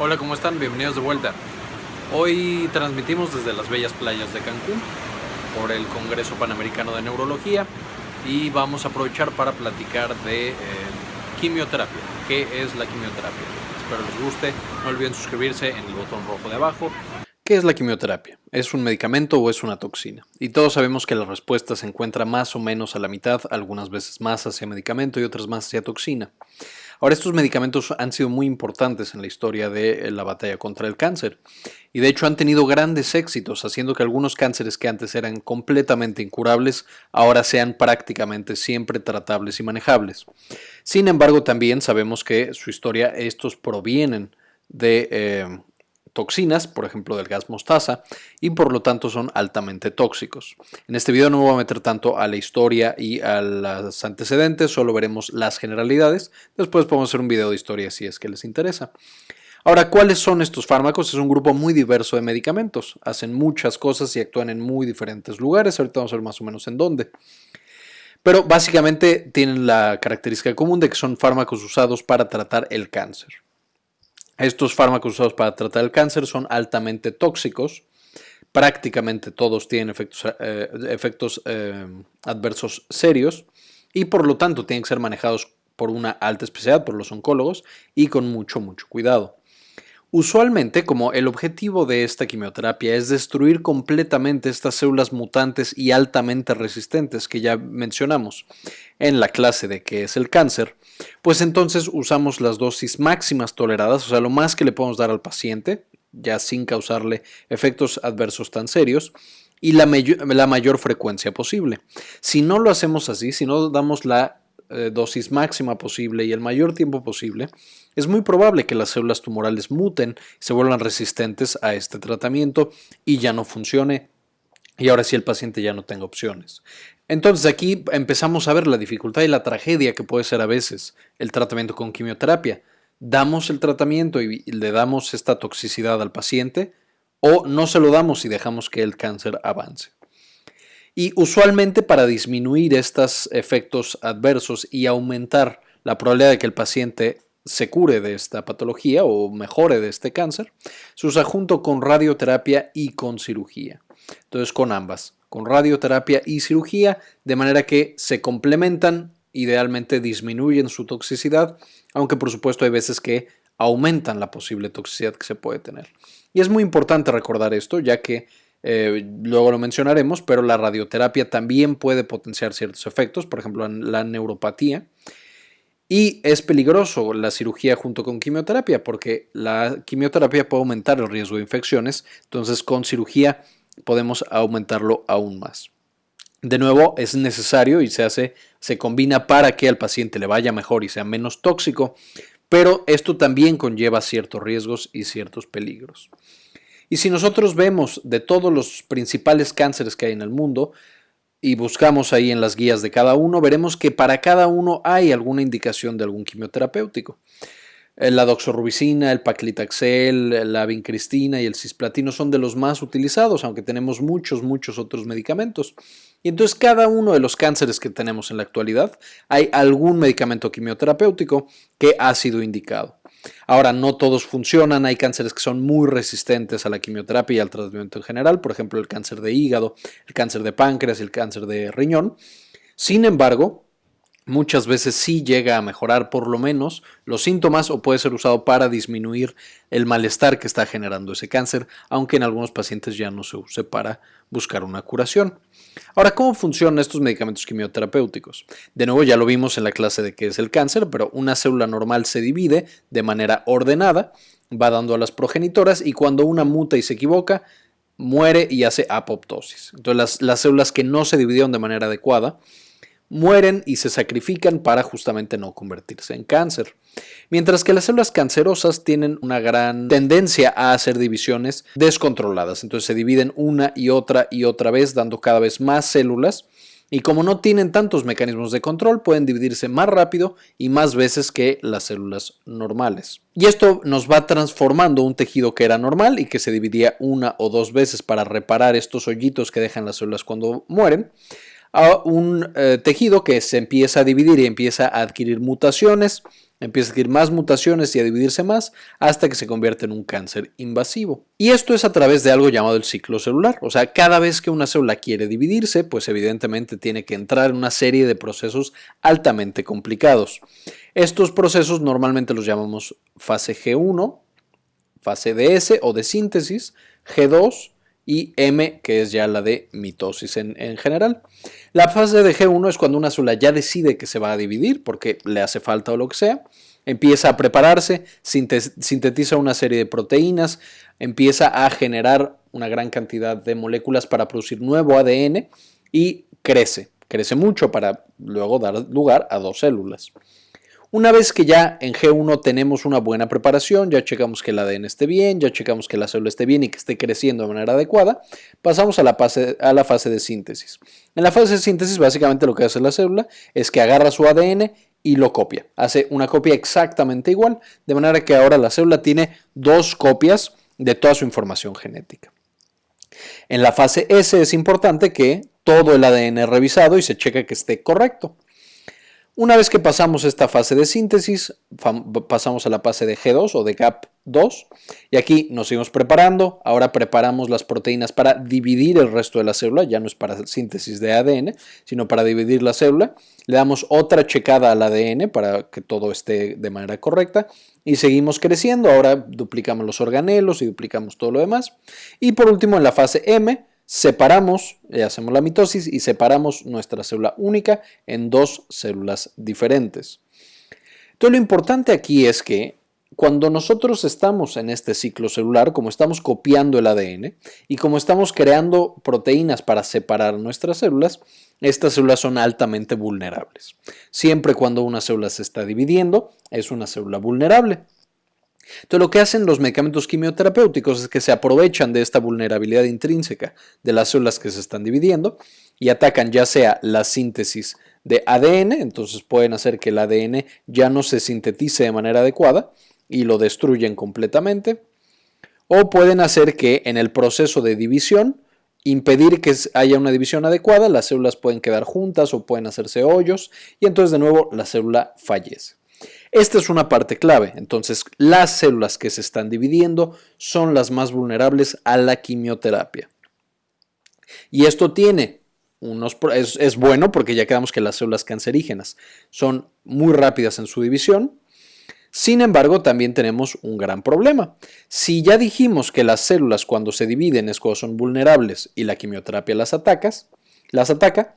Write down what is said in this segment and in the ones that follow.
Hola, ¿cómo están? Bienvenidos de vuelta. Hoy transmitimos desde las bellas playas de Cancún por el Congreso Panamericano de Neurología y vamos a aprovechar para platicar de eh, quimioterapia. ¿Qué es la quimioterapia? Espero les guste. No olviden suscribirse en el botón rojo de abajo. ¿Qué es la quimioterapia? ¿Es un medicamento o es una toxina? Y todos sabemos que la respuesta se encuentra más o menos a la mitad, algunas veces más hacia medicamento y otras más hacia toxina. Ahora, estos medicamentos han sido muy importantes en la historia de la batalla contra el cáncer y de hecho han tenido grandes éxitos, haciendo que algunos cánceres que antes eran completamente incurables ahora sean prácticamente siempre tratables y manejables. Sin embargo, también sabemos que su historia, estos provienen de eh, toxinas, por ejemplo del gas mostaza, y por lo tanto son altamente tóxicos. En este video no me voy a meter tanto a la historia y a los antecedentes, solo veremos las generalidades. Después podemos hacer un video de historia si es que les interesa. Ahora, ¿cuáles son estos fármacos? Es un grupo muy diverso de medicamentos. Hacen muchas cosas y actúan en muy diferentes lugares. Ahorita vamos a ver más o menos en dónde. Pero básicamente tienen la característica común de que son fármacos usados para tratar el cáncer. Estos fármacos usados para tratar el cáncer son altamente tóxicos. Prácticamente todos tienen efectos, eh, eh, adversos serios y por lo tanto tienen que ser manejados por una alta especialidad, por los oncólogos y con mucho, mucho cuidado. Usualmente, como el objetivo de esta quimioterapia es destruir completamente estas células mutantes y altamente resistentes que ya mencionamos en la clase de qué es el cáncer, pues entonces usamos las dosis máximas toleradas, o sea, lo más que le podemos dar al paciente, ya sin causarle efectos adversos tan serios, y la, mayor frecuencia posible. Si no lo hacemos así, si no damos la eh, dosis máxima posible y el mayor tiempo posible, es muy probable que las células tumorales muten, se vuelvan resistentes a este tratamiento y ya no funcione y ahora sí el paciente ya no tenga opciones. Entonces aquí empezamos a ver la dificultad y la tragedia que puede ser a veces el tratamiento con quimioterapia. Damos el tratamiento y le damos esta toxicidad al paciente o no se lo damos y dejamos que el cáncer avance. Y usualmente para disminuir estos efectos adversos y aumentar la probabilidad de que el paciente se cure de esta patología o mejore de este cáncer, se usa junto con radioterapia y con cirugía. Entonces con ambas, con radioterapia y cirugía, de manera que se complementan, idealmente disminuyen su toxicidad, aunque por supuesto hay veces que aumentan la posible toxicidad que se puede tener. Y es muy importante recordar esto, ya que eh, luego lo mencionaremos, pero la radioterapia también puede potenciar ciertos efectos, por ejemplo la neuropatía. Y es peligroso la cirugía junto con quimioterapia porque la quimioterapia puede aumentar el riesgo de infecciones, entonces con cirugía podemos aumentarlo aún más. De nuevo, es necesario y se hace, se combina para que al paciente le vaya mejor y sea menos tóxico, pero esto también conlleva ciertos riesgos y ciertos peligros. Y si nosotros vemos de todos los principales cánceres que hay en el mundo y buscamos ahí en las guías de cada uno, veremos que para cada uno hay alguna indicación de algún quimioterapéutico. La doxorubicina, el paclitaxel, la vincristina y el cisplatino son de los más utilizados, aunque tenemos muchos, muchos otros medicamentos. Y entonces cada uno de los cánceres que tenemos en la actualidad hay algún medicamento quimioterapéutico que ha sido indicado. Ahora, no todos funcionan, hay cánceres que son muy resistentes a la quimioterapia y al tratamiento en general, por ejemplo, el cáncer de hígado, el cáncer de páncreas el cáncer de riñón. Sin embargo, muchas veces sí llega a mejorar por lo menos los síntomas o puede ser usado para disminuir el malestar que está generando ese cáncer, aunque en algunos pacientes ya no se use para buscar una curación. Ahora, ¿cómo funcionan estos medicamentos quimioterapéuticos? De nuevo, ya lo vimos en la clase de qué es el cáncer, pero una célula normal se divide de manera ordenada, va dando a las progenitoras y cuando una muta y se equivoca, muere y hace apoptosis. Entonces, las, las células que no se dividieron de manera adecuada, mueren y se sacrifican para justamente no convertirse en cáncer. Mientras que las células cancerosas tienen una gran tendencia a hacer divisiones descontroladas, entonces se dividen una y otra y otra vez dando cada vez más células y como no tienen tantos mecanismos de control pueden dividirse más rápido y más veces que las células normales. Y esto nos va transformando un tejido que era normal y que se dividía una o dos veces para reparar estos hoyitos que dejan las células cuando mueren a un eh, tejido que se empieza a dividir y empieza a adquirir mutaciones, empieza a adquirir más mutaciones y a dividirse más hasta que se convierte en un cáncer invasivo. Y esto es a través de algo llamado el ciclo celular. O sea, cada vez que una célula quiere dividirse, pues evidentemente tiene que entrar en una serie de procesos altamente complicados. Estos procesos normalmente los llamamos fase G1, fase DS o de síntesis, G2 y M, que es ya la de mitosis en, general. La fase de G1 es cuando una célula ya decide que se va a dividir porque le hace falta o lo que sea, empieza a prepararse, sintetiza una serie de proteínas, empieza a generar una gran cantidad de moléculas para producir nuevo ADN y crece, crece mucho para luego dar lugar a dos células. Una vez que ya en G1 tenemos una buena preparación, ya checamos que el ADN esté bien, ya checamos que la célula esté bien y que esté creciendo de manera adecuada, pasamos a la, fase, a la fase de síntesis. En la fase de síntesis básicamente lo que hace la célula es que agarra su ADN y lo copia. Hace una copia exactamente igual, de manera que ahora la célula tiene dos copias de toda su información genética. En la fase S es importante que todo el ADN es revisado y se checa que esté correcto. Una vez que pasamos esta fase de síntesis, pasamos a la fase de G2 o de GAP2 y aquí nos seguimos preparando. Ahora preparamos las proteínas para dividir el resto de la célula, ya no es para síntesis de ADN, sino para dividir la célula. Le damos otra checada al ADN para que todo esté de manera correcta y seguimos creciendo. Ahora duplicamos los organelos y duplicamos todo lo demás. Y por último, en la fase M, separamos, eh, hacemos la mitosis y separamos nuestra célula única en dos células diferentes. Entonces lo importante aquí es que cuando nosotros estamos en este ciclo celular, como estamos copiando el ADN y como estamos creando proteínas para separar nuestras células, estas células son altamente vulnerables. Siempre cuando una célula se está dividiendo, es una célula vulnerable. Entonces lo que hacen los medicamentos quimioterapéuticos es que se aprovechan de esta vulnerabilidad intrínseca de las células que se están dividiendo y atacan ya sea la síntesis de ADN, entonces pueden hacer que el ADN ya no se sintetice de manera adecuada y lo destruyen completamente, o pueden hacer que en el proceso de división impedir que haya una división adecuada, las células pueden quedar juntas o pueden hacerse hoyos y entonces de nuevo la célula fallece. Esta es una parte clave, entonces las células que se están dividiendo son las más vulnerables a la quimioterapia. Y esto tiene unos, es, es bueno porque ya quedamos que las células cancerígenas son muy rápidas en su división, sin embargo, también tenemos un gran problema. Si ya dijimos que las células cuando se dividen es son vulnerables y la quimioterapia las, atacas, las ataca,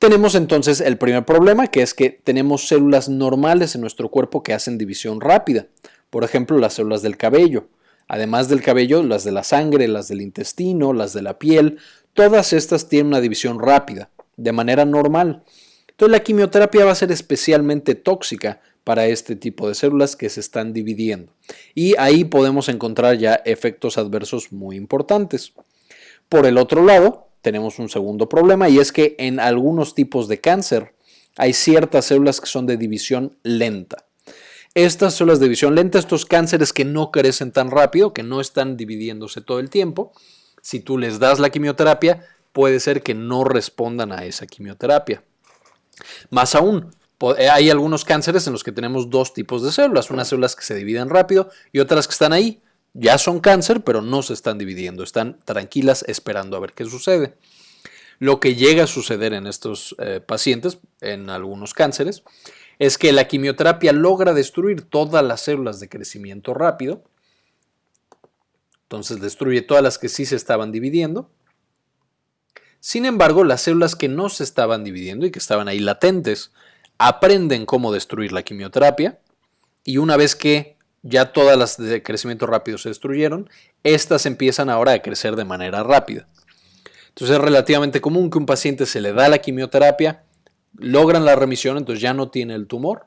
tenemos entonces el primer problema, que es que tenemos células normales en nuestro cuerpo que hacen división rápida. Por ejemplo, las células del cabello. Además del cabello, las de la sangre, las del intestino, las de la piel, todas estas tienen una división rápida, de manera normal. Entonces la quimioterapia va a ser especialmente tóxica para este tipo de células que se están dividiendo. Y ahí podemos encontrar ya efectos adversos muy importantes. Por el otro lado, tenemos un segundo problema y es que en algunos tipos de cáncer hay ciertas células que son de división lenta. Estas células de división lenta, estos cánceres que no crecen tan rápido, que no están dividiéndose todo el tiempo, si tú les das la quimioterapia, puede ser que no respondan a esa quimioterapia. Más aún, eh, hay algunos cánceres en los que tenemos dos tipos de células, unas células que se dividen rápido y otras que están ahí, ya son cáncer, pero no se están dividiendo, están tranquilas esperando a ver qué sucede. Lo que llega a suceder en estos eh, pacientes, en algunos cánceres, es que la quimioterapia logra destruir todas las células de crecimiento rápido, entonces destruye todas las que sí se estaban dividiendo. Sin embargo, las células que no se estaban dividiendo y que estaban ahí latentes, aprenden cómo destruir la quimioterapia y una vez que ya todas las de crecimiento rápido se destruyeron, estas empiezan ahora a crecer de manera rápida. Entonces es relativamente común que un paciente se le da la quimioterapia, logran la remisión, entonces ya no tiene el tumor,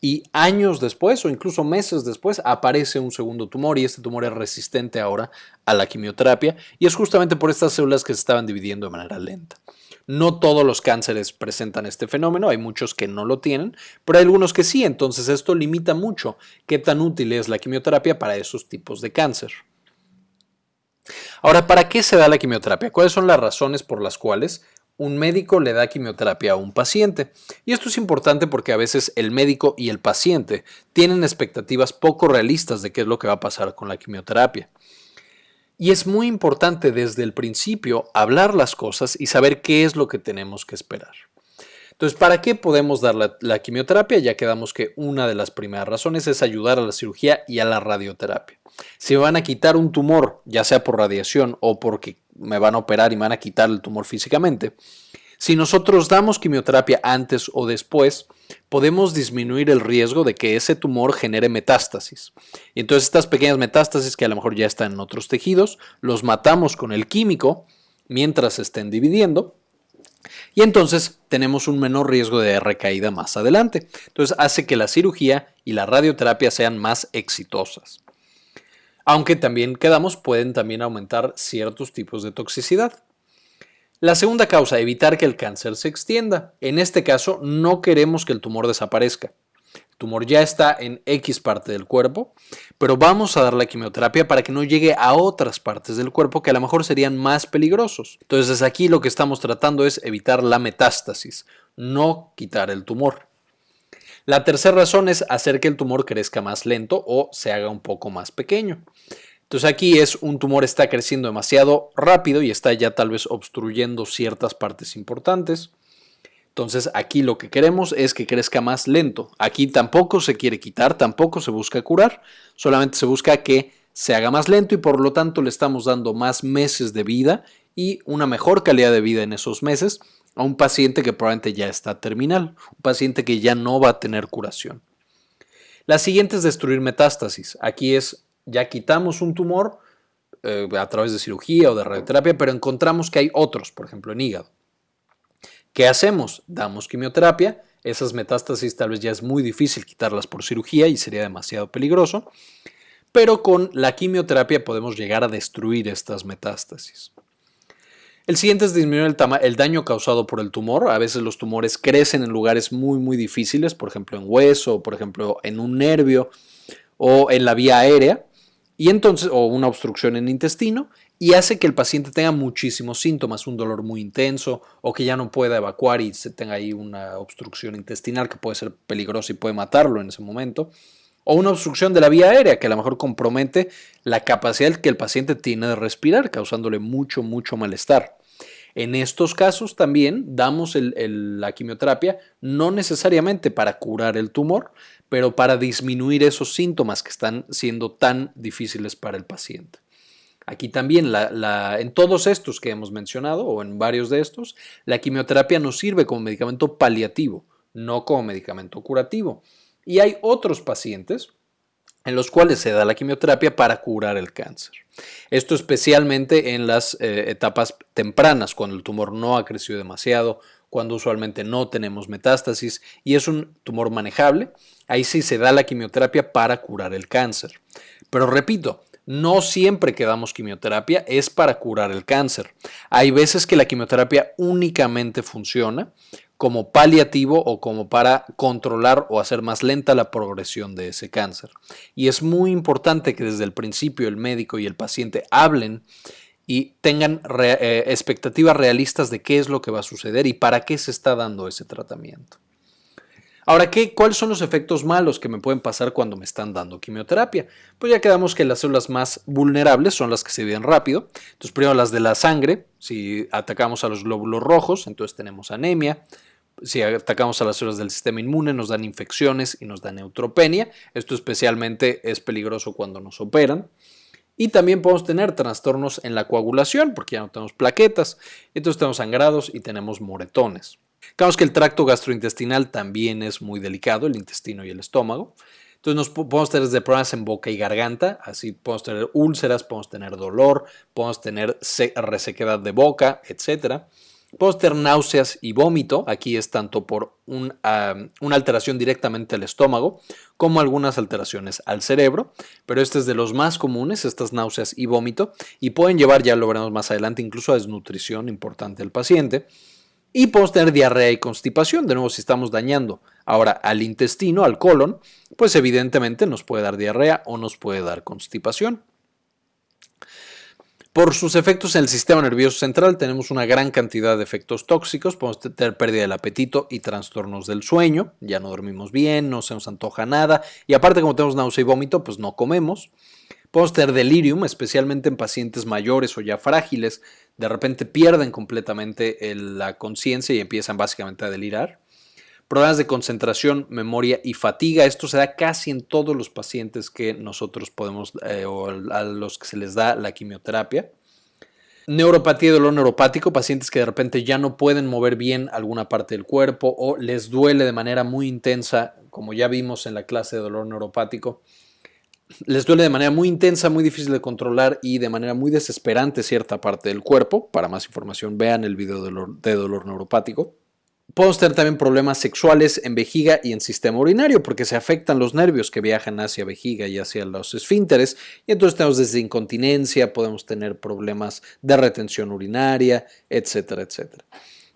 y años después o incluso meses después aparece un segundo tumor y este tumor es resistente ahora a la quimioterapia y es justamente por estas células que se estaban dividiendo de manera lenta. No todos los cánceres presentan este fenómeno, hay muchos que no lo tienen, pero hay algunos que sí, entonces esto limita mucho qué tan útil es la quimioterapia para esos tipos de cáncer. Ahora, ¿para qué se da la quimioterapia? ¿Cuáles son las razones por las cuales un médico le da quimioterapia a un paciente. Y esto es importante porque a veces el médico y el paciente tienen expectativas poco realistas de qué es lo que va a pasar con la quimioterapia. Y es muy importante desde el principio hablar las cosas y saber qué es lo que tenemos que esperar. Entonces, ¿para qué podemos dar la, quimioterapia? Ya quedamos que una de las primeras razones es ayudar a la cirugía y a la radioterapia. Si me van a quitar un tumor, ya sea por radiación o porque me van a operar y me van a quitar el tumor físicamente, si nosotros damos quimioterapia antes o después, podemos disminuir el riesgo de que ese tumor genere metástasis. Y entonces estas pequeñas metástasis que a lo mejor ya están en otros tejidos, los matamos con el químico mientras estén dividiendo y entonces tenemos un menor riesgo de recaída más adelante. Entonces hace que la cirugía y la radioterapia sean más exitosas. Aunque también quedamos, pueden también aumentar ciertos tipos de toxicidad. La segunda causa, evitar que el cáncer se extienda. En este caso, no queremos que el tumor desaparezca tumor ya está en X parte del cuerpo, pero vamos a dar la quimioterapia para que no llegue a otras partes del cuerpo que a lo mejor serían más peligrosos. Entonces aquí lo que estamos tratando es evitar la metástasis, no quitar el tumor. La tercera razón es hacer que el tumor crezca más lento o se haga un poco más pequeño. Entonces aquí es un tumor está creciendo demasiado rápido y está ya tal vez obstruyendo ciertas partes importantes. Entonces aquí lo que queremos es que crezca más lento. Aquí tampoco se quiere quitar, tampoco se busca curar, solamente se busca que se haga más lento y por lo tanto le estamos dando más meses de vida y una mejor calidad de vida en esos meses a un paciente que probablemente ya está terminal, un paciente que ya no va a tener curación. La siguiente es destruir metástasis. Aquí es, ya quitamos un tumor eh, a través de cirugía o de radioterapia, pero encontramos que hay otros, por ejemplo en hígado. ¿Qué hacemos? Damos quimioterapia. Esas metástasis tal vez ya es muy difícil quitarlas por cirugía y sería demasiado peligroso. Pero con la quimioterapia podemos llegar a destruir estas metástasis. El siguiente es disminuir el, el, daño causado por el tumor. A veces los tumores crecen en lugares muy muy difíciles, por ejemplo en hueso, por ejemplo en un nervio o en la vía aérea y entonces, o una obstrucción en el intestino, y hace que el paciente tenga muchísimos síntomas, un dolor muy intenso, o que ya no pueda evacuar y se tenga ahí una obstrucción intestinal que puede ser peligrosa y puede matarlo en ese momento, o una obstrucción de la vía aérea que a lo mejor compromete la capacidad que el paciente tiene de respirar, causándole mucho, mucho malestar. En estos casos también damos la quimioterapia no necesariamente para curar el tumor, pero para disminuir esos síntomas que están siendo tan difíciles para el paciente. Aquí también, en todos estos que hemos mencionado, o en varios de estos, la quimioterapia nos sirve como medicamento paliativo, no como medicamento curativo. Y hay otros pacientes en los cuales se da la quimioterapia para curar el cáncer. Esto especialmente en las eh, etapas tempranas, cuando el tumor no ha crecido demasiado, cuando usualmente no tenemos metástasis y es un tumor manejable, ahí sí se da la quimioterapia para curar el cáncer. Pero repito, no siempre que damos quimioterapia es para curar el cáncer. Hay veces que la quimioterapia únicamente funciona como paliativo o como para controlar o hacer más lenta la progresión de ese cáncer. Y es muy importante que desde el principio el médico y el paciente hablen y tengan eh, expectativas realistas de qué es lo que va a suceder y para qué se está dando ese tratamiento. Ahora, ¿qué, ¿cuáles son los efectos malos que me pueden pasar cuando me están dando quimioterapia? Pues ya quedamos que las células más vulnerables son las que se dividen rápido. Entonces, primero las de la sangre, si atacamos a los glóbulos rojos, entonces tenemos anemia, si atacamos a las células del sistema inmune, nos dan infecciones y nos da neutropenia. Esto especialmente es peligroso cuando nos operan. Y también podemos tener trastornos en la coagulación, porque ya no tenemos plaquetas, entonces tenemos sangrados y tenemos moretones. Claro que el tracto gastrointestinal también es muy delicado, el intestino y el estómago. Entonces nos podemos tener problemas en boca y garganta, así podemos tener úlceras, podemos tener dolor, podemos tener resequedad de boca, etcétera. Podemos tener náuseas y vómito. Aquí es tanto por una alteración directamente al estómago como algunas alteraciones al cerebro. Pero este es de los más comunes, estas náuseas y vómito. Y pueden llevar, ya lo veremos más adelante, incluso a desnutrición importante del paciente. Y podemos tener diarrea y constipación. De nuevo, si estamos dañando ahora al intestino, al colon, pues evidentemente nos puede dar diarrea o nos puede dar constipación. Por sus efectos en el sistema nervioso central tenemos una gran cantidad de efectos tóxicos, podemos tener pérdida del apetito y trastornos del sueño, ya no dormimos bien, no se nos antoja nada y aparte como tenemos náusea y vómito, pues no comemos. Podemos tener delirium, especialmente en pacientes mayores o ya frágiles, de repente pierden completamente la conciencia y empiezan básicamente a delirar. Problemas de concentración, memoria y fatiga. Esto se da casi en todos los pacientes que nosotros podemos eh, o a los que se les da la quimioterapia. Neuropatía y dolor neuropático, pacientes que de repente ya no pueden mover bien alguna parte del cuerpo o les duele de manera muy intensa, como ya vimos en la clase de dolor neuropático. Les duele de manera muy intensa, muy difícil de controlar y de manera muy desesperante cierta parte del cuerpo. Para más información vean el video de dolor neuropático. Podemos tener también problemas sexuales en vejiga y en sistema urinario porque se afectan los nervios que viajan hacia vejiga y hacia los esfínteres y entonces tenemos desde incontinencia, podemos tener problemas de retención urinaria, etcétera, etcétera.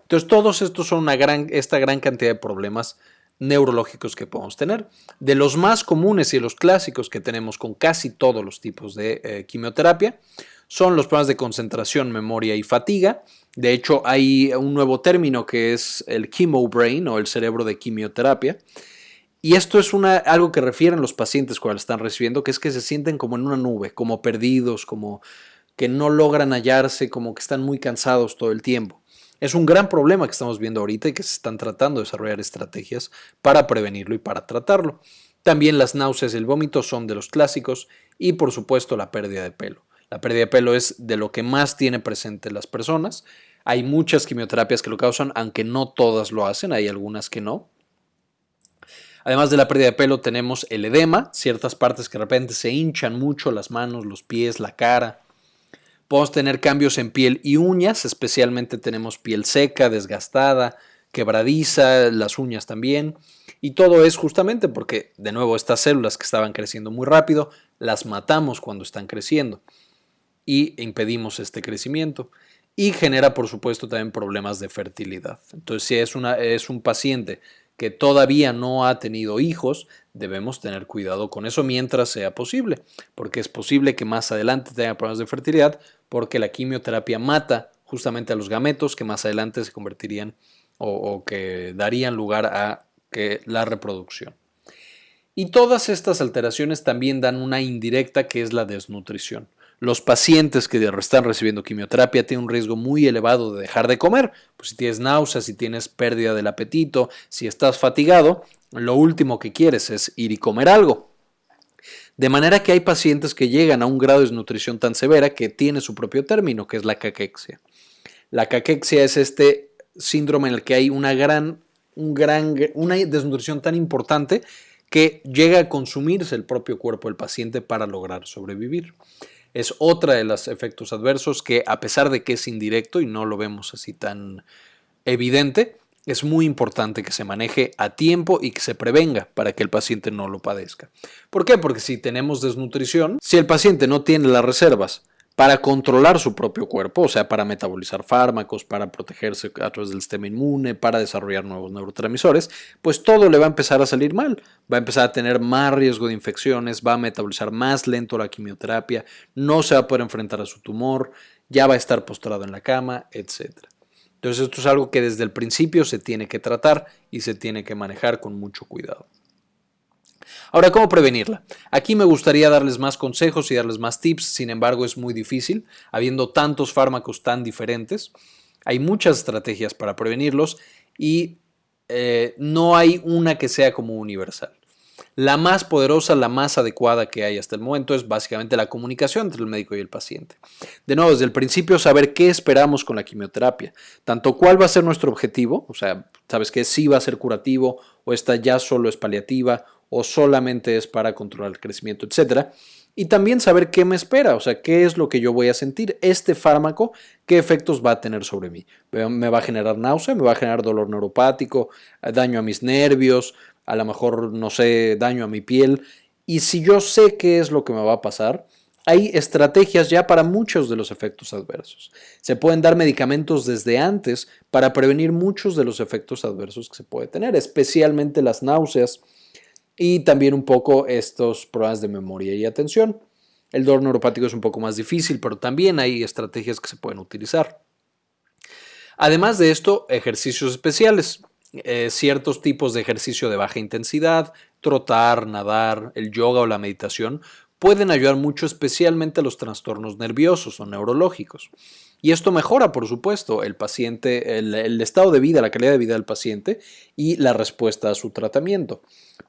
Entonces todos estos son una gran, esta gran cantidad de problemas neurológicos que podemos tener. De los más comunes y los clásicos que tenemos con casi todos los tipos de eh, quimioterapia son los problemas de concentración, memoria y fatiga, de hecho, hay un nuevo término que es el chemo brain o el cerebro de quimioterapia. Y esto es algo que refieren los pacientes cuando lo están recibiendo, que es que se sienten como en una nube, como perdidos, como que no logran hallarse, como que están muy cansados todo el tiempo. Es un gran problema que estamos viendo ahorita y que se están tratando de desarrollar estrategias para prevenirlo y para tratarlo. También las náuseas y el vómito son de los clásicos y por supuesto la pérdida de pelo. La pérdida de pelo es de lo que más tiene presente las personas. Hay muchas quimioterapias que lo causan, aunque no todas lo hacen, hay algunas que no. Además de la pérdida de pelo tenemos el edema, ciertas partes que de repente se hinchan mucho, las manos, los pies, la cara. Podemos tener cambios en piel y uñas, especialmente tenemos piel seca, desgastada, quebradiza, las uñas también. Y todo es justamente porque, de nuevo, estas células que estaban creciendo muy rápido, las matamos cuando están creciendo y impedimos este crecimiento. Y genera, por supuesto, también problemas de fertilidad. Entonces, si es, una, es un paciente que todavía no ha tenido hijos, debemos tener cuidado con eso mientras sea posible, porque es posible que más adelante tenga problemas de fertilidad, porque la quimioterapia mata justamente a los gametos que más adelante se convertirían o, que darían lugar a que la reproducción. Y todas estas alteraciones también dan una indirecta que es la desnutrición los pacientes que están recibiendo quimioterapia tienen un riesgo muy elevado de dejar de comer. Pues si tienes náuseas, si tienes pérdida del apetito, si estás fatigado, lo último que quieres es ir y comer algo. De manera que hay pacientes que llegan a un grado de desnutrición tan severa que tiene su propio término, que es la caquexia. La caquexia es este síndrome en el que hay una gran, un gran, una desnutrición tan importante que llega a consumirse el propio cuerpo del paciente para lograr sobrevivir es otra de los efectos adversos que a pesar de que es indirecto y no lo vemos así tan evidente, es muy importante que se maneje a tiempo y que se prevenga para que el paciente no lo padezca. ¿Por qué? Porque si tenemos desnutrición, si el paciente no tiene las reservas para controlar su propio cuerpo, o sea, para metabolizar fármacos, para protegerse a través del sistema inmune, para desarrollar nuevos neurotransmisores, pues todo le va a empezar a salir mal. Va a empezar a tener más riesgo de infecciones, va a metabolizar más lento la quimioterapia, no se va a poder enfrentar a su tumor, ya va a estar postrado en la cama, etc. Entonces esto es algo que desde el principio se tiene que tratar y se tiene que manejar con mucho cuidado. Ahora, ¿cómo prevenirla? Aquí me gustaría darles más consejos y darles más tips, sin embargo es muy difícil, habiendo tantos fármacos tan diferentes. Hay muchas estrategias para prevenirlos y eh, no hay una que sea como universal. La más poderosa, la más adecuada que hay hasta el momento es básicamente la comunicación entre el médico y el paciente. De nuevo, desde el principio saber qué esperamos con la quimioterapia, tanto cuál va a ser nuestro objetivo, o sea, sabes que sí va a ser curativo o esta ya solo es paliativa o solamente es para controlar el crecimiento, etcétera. Y también saber qué me espera, o sea, qué es lo que yo voy a sentir. Este fármaco, qué efectos va a tener sobre mí. ¿Me va a generar náusea? ¿Me va a generar dolor neuropático? ¿Daño a mis nervios? A lo mejor, no sé, daño a mi piel. Y si yo sé qué es lo que me va a pasar, hay estrategias ya para muchos de los efectos adversos. Se pueden dar medicamentos desde antes para prevenir muchos de los efectos adversos que se puede tener, especialmente las náuseas, y también un poco estos problemas de memoria y atención. El dolor neuropático es un poco más difícil, pero también hay estrategias que se pueden utilizar. Además de esto, ejercicios especiales. Eh, ciertos tipos de ejercicio de baja intensidad, trotar, nadar, el yoga o la meditación pueden ayudar mucho especialmente a los trastornos nerviosos o neurológicos. Y esto mejora, por supuesto, el paciente, el, estado de vida, la calidad de vida del paciente y la respuesta a su tratamiento.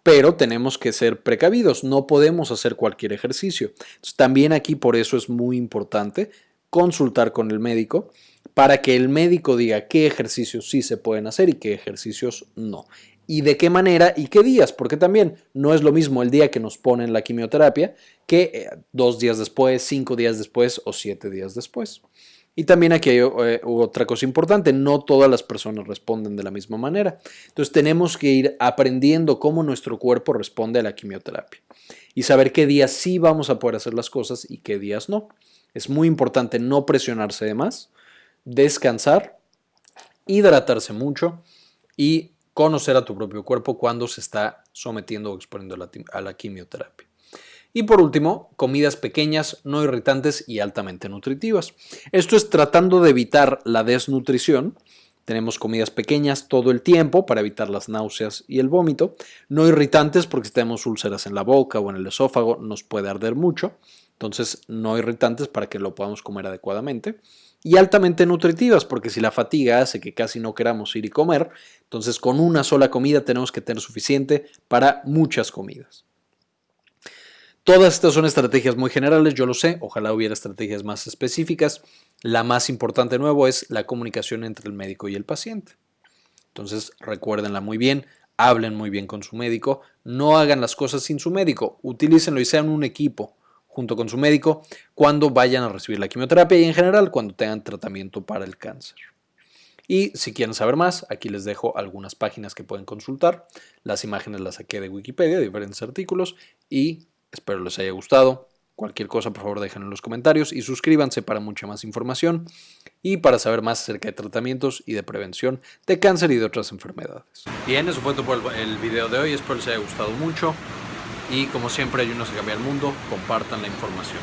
Pero tenemos que ser precavidos, no podemos hacer cualquier ejercicio. también aquí por eso es muy importante consultar con el médico para que el médico diga qué ejercicios sí se pueden hacer y qué ejercicios no. Y de qué manera y qué días, porque también no es lo mismo el día que nos ponen la quimioterapia que eh, dos días después, cinco días después o siete días después. Y también aquí hay eh, otra cosa importante, no todas las personas responden de la misma manera. Entonces tenemos que ir aprendiendo cómo nuestro cuerpo responde a la quimioterapia y saber qué días sí vamos a poder hacer las cosas y qué días no. Es muy importante no presionarse de más, descansar, hidratarse mucho y conocer a tu propio cuerpo cuando se está sometiendo o exponiendo a la quimioterapia. Y por último, comidas pequeñas, no irritantes y altamente nutritivas. Esto es tratando de evitar la desnutrición. Tenemos comidas pequeñas todo el tiempo para evitar las náuseas y el vómito. No irritantes porque si tenemos úlceras en la boca o en el esófago nos puede arder mucho. Entonces, no irritantes para que lo podamos comer adecuadamente. Y altamente nutritivas, porque si la fatiga hace que casi no queramos ir y comer, entonces con una sola comida tenemos que tener suficiente para muchas comidas. Todas estas son estrategias muy generales, yo lo sé, ojalá hubiera estrategias más específicas. La más importante nuevo es la comunicación entre el médico y el paciente. Entonces recuérdenla muy bien, hablen muy bien con su médico, no hagan las cosas sin su médico, utilícenlo y sean un equipo junto con su médico cuando vayan a recibir la quimioterapia y en general cuando tengan tratamiento para el cáncer. Y si quieren saber más, aquí les dejo algunas páginas que pueden consultar. Las imágenes las saqué de Wikipedia, de diferentes artículos y espero les haya gustado. Cualquier cosa, por favor, déjenlo en los comentarios y suscríbanse para mucha más información y para saber más acerca de tratamientos y de prevención de cáncer y de otras enfermedades. Bien, eso fue todo por el video de hoy. Espero les haya gustado mucho y como siempre ayúdenos a cambiar el mundo, compartan la información.